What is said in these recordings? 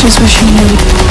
just wish you knew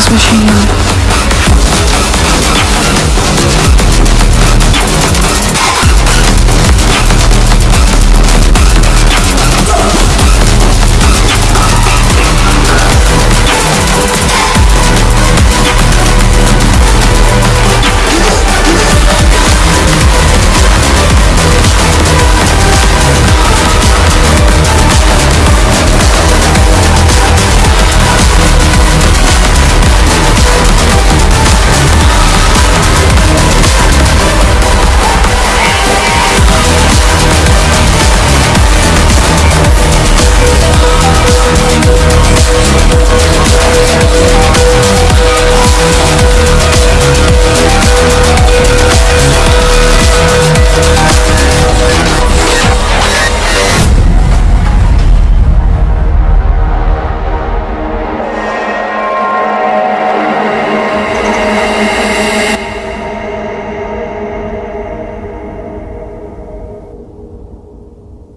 this machine.